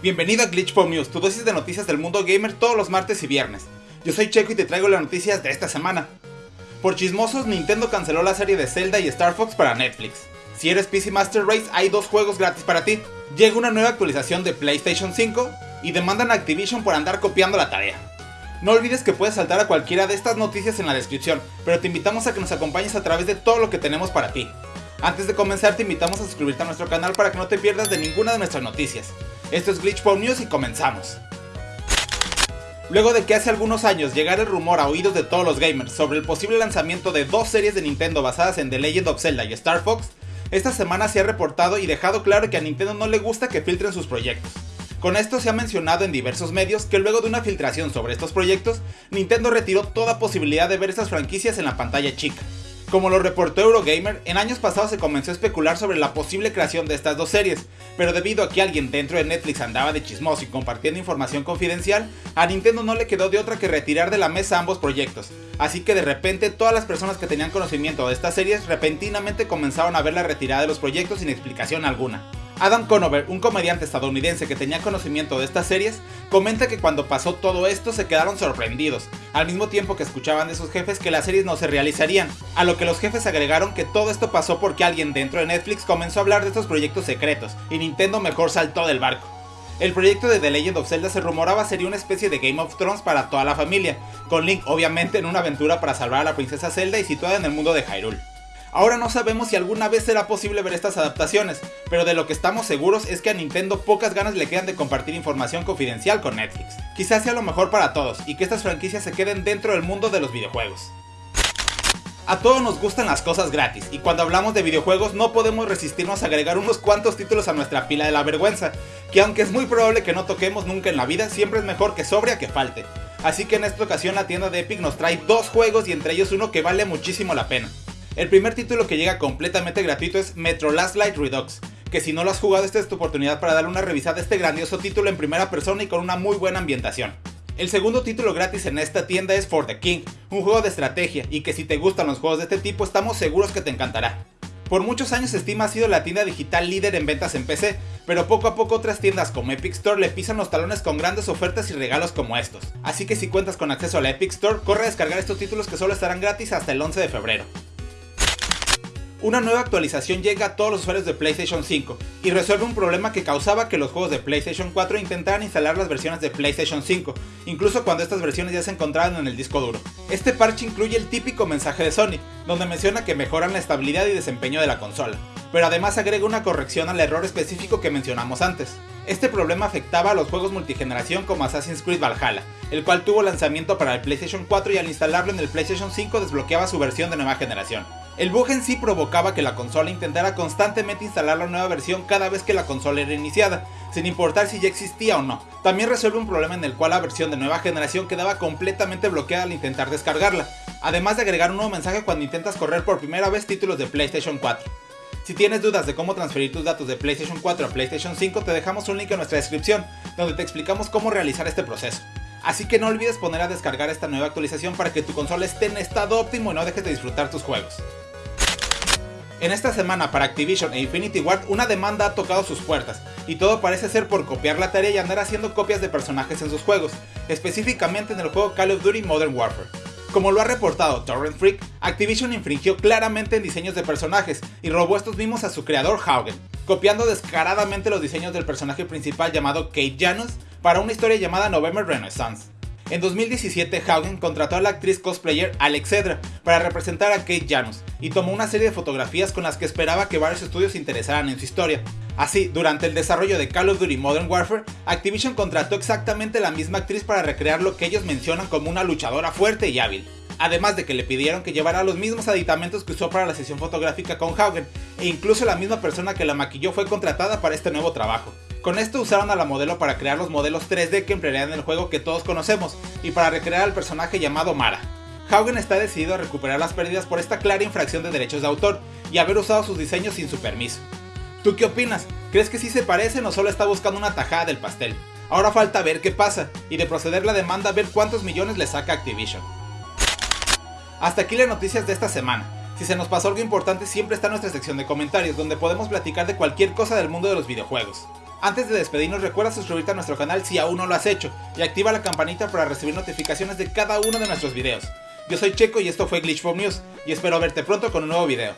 Bienvenido a Glitch Pop News, tu dosis de noticias del mundo gamer todos los martes y viernes. Yo soy Checo y te traigo las noticias de esta semana. Por chismosos, Nintendo canceló la serie de Zelda y Star Fox para Netflix. Si eres PC Master Race, hay dos juegos gratis para ti. Llega una nueva actualización de PlayStation 5 y demandan a Activision por andar copiando la tarea. No olvides que puedes saltar a cualquiera de estas noticias en la descripción, pero te invitamos a que nos acompañes a través de todo lo que tenemos para ti. Antes de comenzar te invitamos a suscribirte a nuestro canal para que no te pierdas de ninguna de nuestras noticias. Esto es Glitch News y comenzamos. Luego de que hace algunos años llegara el rumor a oídos de todos los gamers sobre el posible lanzamiento de dos series de Nintendo basadas en The Legend of Zelda y Star Fox, esta semana se ha reportado y dejado claro que a Nintendo no le gusta que filtren sus proyectos. Con esto se ha mencionado en diversos medios que luego de una filtración sobre estos proyectos, Nintendo retiró toda posibilidad de ver esas franquicias en la pantalla chica. Como lo reportó Eurogamer, en años pasados se comenzó a especular sobre la posible creación de estas dos series, pero debido a que alguien dentro de Netflix andaba de chismoso y compartiendo información confidencial, a Nintendo no le quedó de otra que retirar de la mesa ambos proyectos, así que de repente todas las personas que tenían conocimiento de estas series repentinamente comenzaron a ver la retirada de los proyectos sin explicación alguna. Adam Conover, un comediante estadounidense que tenía conocimiento de estas series, comenta que cuando pasó todo esto se quedaron sorprendidos, al mismo tiempo que escuchaban de sus jefes que las series no se realizarían, a lo que los jefes agregaron que todo esto pasó porque alguien dentro de Netflix comenzó a hablar de estos proyectos secretos, y Nintendo mejor saltó del barco. El proyecto de The Legend of Zelda se rumoraba sería una especie de Game of Thrones para toda la familia, con Link obviamente en una aventura para salvar a la princesa Zelda y situada en el mundo de Hyrule. Ahora no sabemos si alguna vez será posible ver estas adaptaciones, pero de lo que estamos seguros es que a Nintendo pocas ganas le quedan de compartir información confidencial con Netflix. Quizás sea lo mejor para todos y que estas franquicias se queden dentro del mundo de los videojuegos. A todos nos gustan las cosas gratis, y cuando hablamos de videojuegos no podemos resistirnos a agregar unos cuantos títulos a nuestra pila de la vergüenza, que aunque es muy probable que no toquemos nunca en la vida, siempre es mejor que sobria que falte. Así que en esta ocasión la tienda de Epic nos trae dos juegos y entre ellos uno que vale muchísimo la pena. El primer título que llega completamente gratuito es Metro Last Light Redux, que si no lo has jugado esta es tu oportunidad para darle una revisada a este grandioso título en primera persona y con una muy buena ambientación. El segundo título gratis en esta tienda es For the King, un juego de estrategia y que si te gustan los juegos de este tipo estamos seguros que te encantará. Por muchos años Steam ha sido la tienda digital líder en ventas en PC, pero poco a poco otras tiendas como Epic Store le pisan los talones con grandes ofertas y regalos como estos. Así que si cuentas con acceso a la Epic Store, corre a descargar estos títulos que solo estarán gratis hasta el 11 de febrero. Una nueva actualización llega a todos los usuarios de PlayStation 5 y resuelve un problema que causaba que los juegos de PlayStation 4 intentaran instalar las versiones de PlayStation 5, incluso cuando estas versiones ya se encontraban en el disco duro. Este parche incluye el típico mensaje de Sony, donde menciona que mejoran la estabilidad y desempeño de la consola, pero además agrega una corrección al error específico que mencionamos antes. Este problema afectaba a los juegos multigeneración como Assassin's Creed Valhalla, el cual tuvo lanzamiento para el PlayStation 4 y al instalarlo en el PlayStation 5 desbloqueaba su versión de nueva generación. El bug en sí provocaba que la consola intentara constantemente instalar la nueva versión cada vez que la consola era iniciada, sin importar si ya existía o no. También resuelve un problema en el cual la versión de nueva generación quedaba completamente bloqueada al intentar descargarla, además de agregar un nuevo mensaje cuando intentas correr por primera vez títulos de PlayStation 4. Si tienes dudas de cómo transferir tus datos de PlayStation 4 a PlayStation 5, te dejamos un link en nuestra descripción, donde te explicamos cómo realizar este proceso. Así que no olvides poner a descargar esta nueva actualización para que tu consola esté en estado óptimo y no dejes de disfrutar tus juegos. En esta semana para Activision e Infinity Ward una demanda ha tocado sus puertas, y todo parece ser por copiar la tarea y andar haciendo copias de personajes en sus juegos, específicamente en el juego Call of Duty Modern Warfare. Como lo ha reportado Torrent Freak, Activision infringió claramente en diseños de personajes y robó estos mismos a su creador Haugen, copiando descaradamente los diseños del personaje principal llamado Kate Janus para una historia llamada November Renaissance. En 2017, Haugen contrató a la actriz cosplayer Alex Cedra para representar a Kate Janus y tomó una serie de fotografías con las que esperaba que varios estudios se interesaran en su historia. Así, durante el desarrollo de Call of Duty Modern Warfare, Activision contrató exactamente la misma actriz para recrear lo que ellos mencionan como una luchadora fuerte y hábil. Además de que le pidieron que llevara los mismos aditamentos que usó para la sesión fotográfica con Haugen, e incluso la misma persona que la maquilló fue contratada para este nuevo trabajo. Con esto usaron a la modelo para crear los modelos 3D que emplearían en el juego que todos conocemos y para recrear al personaje llamado Mara. Haugen está decidido a recuperar las pérdidas por esta clara infracción de derechos de autor y haber usado sus diseños sin su permiso. ¿Tú qué opinas? ¿Crees que sí se parecen o solo está buscando una tajada del pastel? Ahora falta ver qué pasa y de proceder la demanda ver cuántos millones le saca Activision. Hasta aquí las noticias de esta semana. Si se nos pasó algo importante siempre está nuestra sección de comentarios donde podemos platicar de cualquier cosa del mundo de los videojuegos. Antes de despedirnos recuerda suscribirte a nuestro canal si aún no lo has hecho y activa la campanita para recibir notificaciones de cada uno de nuestros videos. Yo soy Checo y esto fue Glitch News y espero verte pronto con un nuevo video.